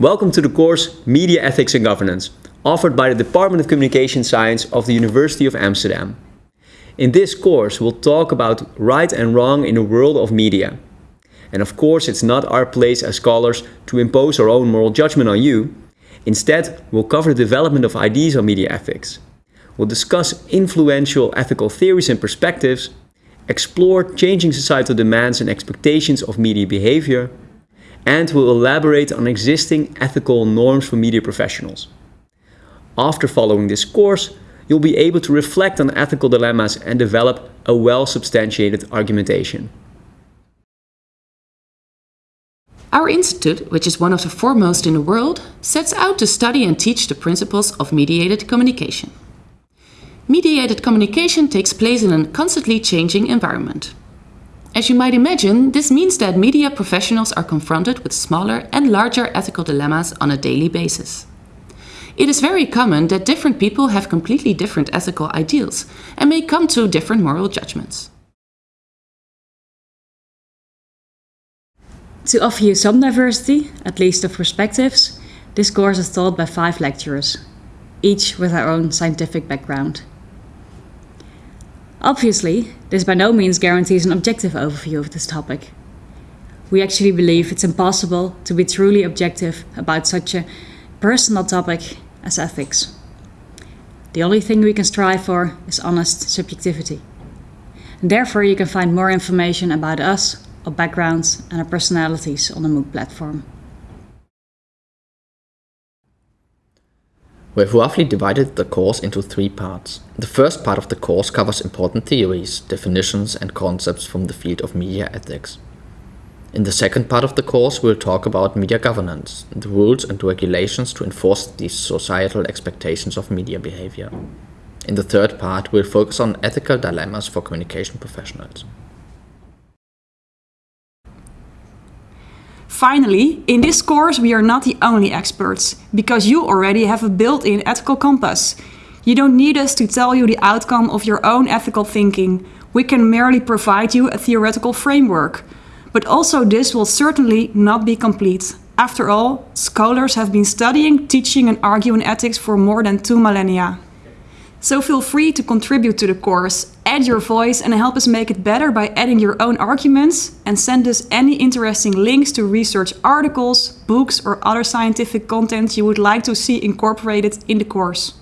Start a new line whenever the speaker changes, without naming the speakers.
Welcome to the course Media Ethics and Governance, offered by the Department of Communication Science of the University of Amsterdam. In this course, we'll talk about right and wrong in the world of media. And of course, it's not our place as scholars to impose our own moral judgment on you. Instead, we'll cover the development of ideas on media ethics. We'll discuss influential ethical theories and perspectives, explore changing societal demands and expectations of media behavior, and will elaborate on existing ethical norms for media professionals. After following this course, you'll be able to reflect on ethical dilemmas and develop a well-substantiated argumentation.
Our institute, which is one of the foremost in the world, sets out to study and teach the principles of mediated communication. Mediated communication takes place in a constantly changing environment. As you might imagine, this means that media professionals are confronted with smaller and larger ethical dilemmas on a daily basis. It is very common that different people have completely different ethical ideals and may come to different moral judgments.
To offer you some diversity, at least of perspectives, this course is taught by five lecturers, each with their own scientific background. Obviously, this by no means guarantees an objective overview of this topic. We actually believe it's impossible to be truly objective about such a personal topic as ethics. The only thing we can strive for is honest subjectivity. And therefore you can find more information about us, our backgrounds and our personalities on the MOOC platform.
We've roughly divided the course into three parts. The first part of the course covers important theories, definitions and concepts from the field of media ethics. In the second part of the course we'll talk about media governance, the rules and regulations to enforce these societal expectations of media behavior. In the third part we'll focus on ethical dilemmas for communication professionals.
Finally, in this course we are not the only experts, because you already have a built-in ethical compass. You don't need us to tell you the outcome of your own ethical thinking. We can merely provide you a theoretical framework. But also this will certainly not be complete. After all, scholars have been studying, teaching and arguing ethics for more than two millennia. So feel free to contribute to the course, add your voice and help us make it better by adding your own arguments and send us any interesting links to research articles, books or other scientific content you would like to see incorporated in the course.